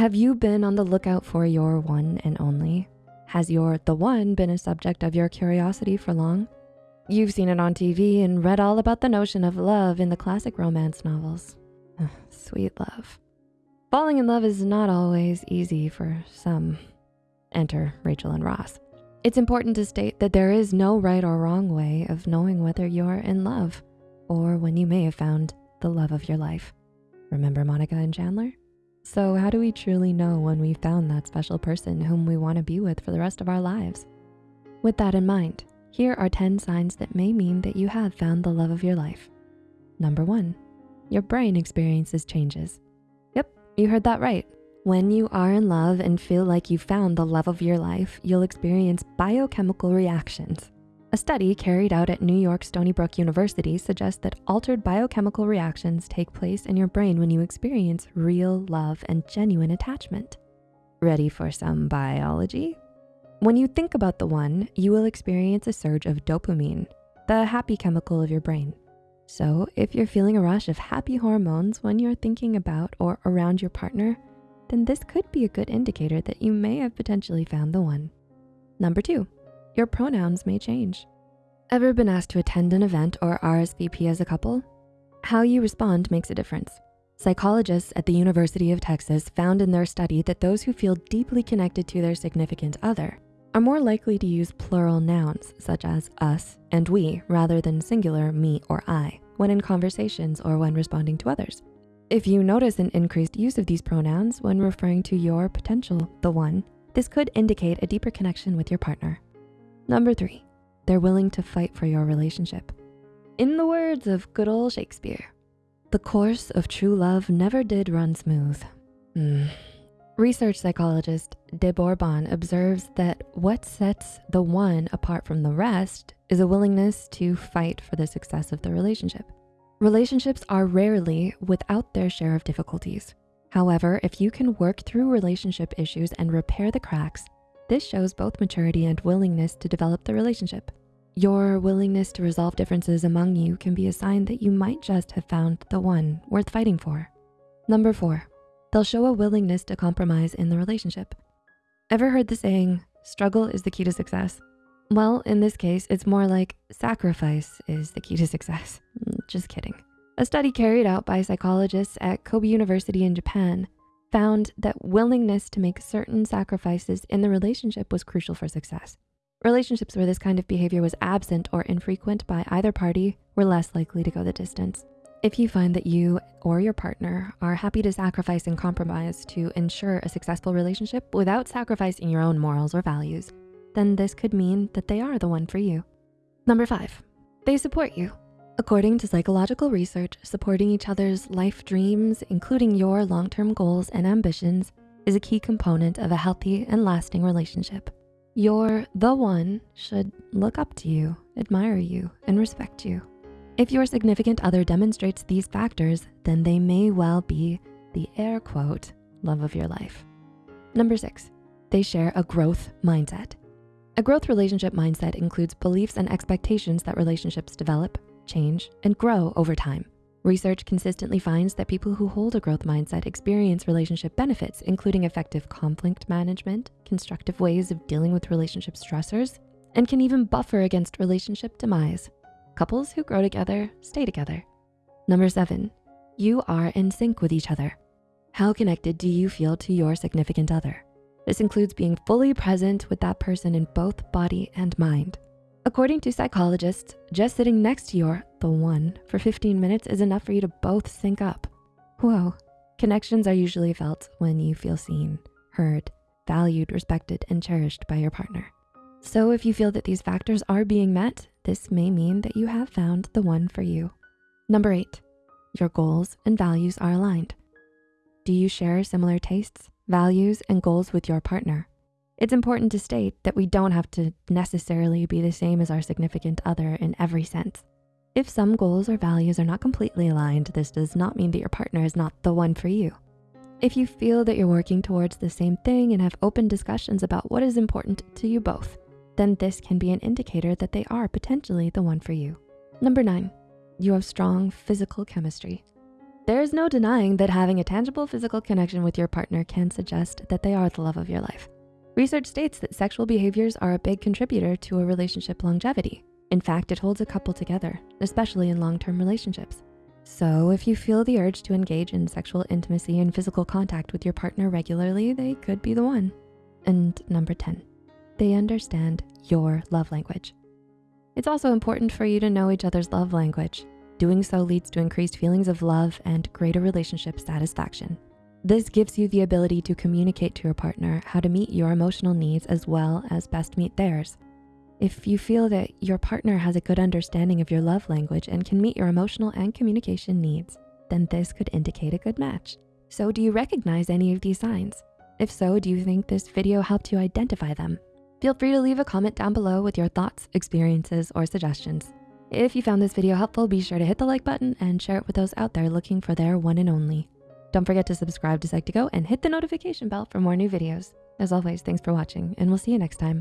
Have you been on the lookout for your one and only? Has your the one been a subject of your curiosity for long? You've seen it on TV and read all about the notion of love in the classic romance novels. Sweet love. Falling in love is not always easy for some. Enter Rachel and Ross. It's important to state that there is no right or wrong way of knowing whether you're in love or when you may have found the love of your life. Remember Monica and Chandler? So how do we truly know when we've found that special person whom we wanna be with for the rest of our lives? With that in mind, here are 10 signs that may mean that you have found the love of your life. Number one, your brain experiences changes. Yep, you heard that right. When you are in love and feel like you found the love of your life, you'll experience biochemical reactions. A study carried out at New York Stony Brook University suggests that altered biochemical reactions take place in your brain when you experience real love and genuine attachment. Ready for some biology? When you think about the one, you will experience a surge of dopamine, the happy chemical of your brain. So if you're feeling a rush of happy hormones when you're thinking about or around your partner, then this could be a good indicator that you may have potentially found the one. Number two, your pronouns may change. Ever been asked to attend an event or RSVP as a couple? How you respond makes a difference. Psychologists at the University of Texas found in their study that those who feel deeply connected to their significant other are more likely to use plural nouns such as us and we rather than singular me or I when in conversations or when responding to others. If you notice an increased use of these pronouns when referring to your potential, the one, this could indicate a deeper connection with your partner. Number three, they're willing to fight for your relationship. In the words of good old Shakespeare, the course of true love never did run smooth. Mm. Research psychologist de Bourbon observes that what sets the one apart from the rest is a willingness to fight for the success of the relationship. Relationships are rarely without their share of difficulties. However, if you can work through relationship issues and repair the cracks, this shows both maturity and willingness to develop the relationship. Your willingness to resolve differences among you can be a sign that you might just have found the one worth fighting for. Number four, they'll show a willingness to compromise in the relationship. Ever heard the saying, struggle is the key to success? Well, in this case, it's more like sacrifice is the key to success. Just kidding. A study carried out by psychologists at Kobe University in Japan found that willingness to make certain sacrifices in the relationship was crucial for success. Relationships where this kind of behavior was absent or infrequent by either party were less likely to go the distance. If you find that you or your partner are happy to sacrifice and compromise to ensure a successful relationship without sacrificing your own morals or values, then this could mean that they are the one for you. Number five, they support you. According to psychological research, supporting each other's life dreams, including your long-term goals and ambitions, is a key component of a healthy and lasting relationship. Your the one should look up to you, admire you, and respect you. If your significant other demonstrates these factors, then they may well be the air quote, love of your life. Number six, they share a growth mindset. A growth relationship mindset includes beliefs and expectations that relationships develop, change, and grow over time. Research consistently finds that people who hold a growth mindset experience relationship benefits, including effective conflict management, constructive ways of dealing with relationship stressors, and can even buffer against relationship demise. Couples who grow together stay together. Number seven, you are in sync with each other. How connected do you feel to your significant other? This includes being fully present with that person in both body and mind. According to psychologists, just sitting next to your the one for 15 minutes is enough for you to both sync up. Whoa, connections are usually felt when you feel seen, heard, valued, respected, and cherished by your partner. So if you feel that these factors are being met, this may mean that you have found the one for you. Number eight, your goals and values are aligned. Do you share similar tastes, values, and goals with your partner. It's important to state that we don't have to necessarily be the same as our significant other in every sense. If some goals or values are not completely aligned, this does not mean that your partner is not the one for you. If you feel that you're working towards the same thing and have open discussions about what is important to you both, then this can be an indicator that they are potentially the one for you. Number nine, you have strong physical chemistry. There's no denying that having a tangible physical connection with your partner can suggest that they are the love of your life. Research states that sexual behaviors are a big contributor to a relationship longevity. In fact, it holds a couple together, especially in long-term relationships. So if you feel the urge to engage in sexual intimacy and physical contact with your partner regularly, they could be the one. And number 10, they understand your love language. It's also important for you to know each other's love language. Doing so leads to increased feelings of love and greater relationship satisfaction. This gives you the ability to communicate to your partner how to meet your emotional needs as well as best meet theirs. If you feel that your partner has a good understanding of your love language and can meet your emotional and communication needs, then this could indicate a good match. So do you recognize any of these signs? If so, do you think this video helped you identify them? Feel free to leave a comment down below with your thoughts, experiences, or suggestions. If you found this video helpful, be sure to hit the like button and share it with those out there looking for their one and only. Don't forget to subscribe to Psych2Go and hit the notification bell for more new videos. As always, thanks for watching and we'll see you next time.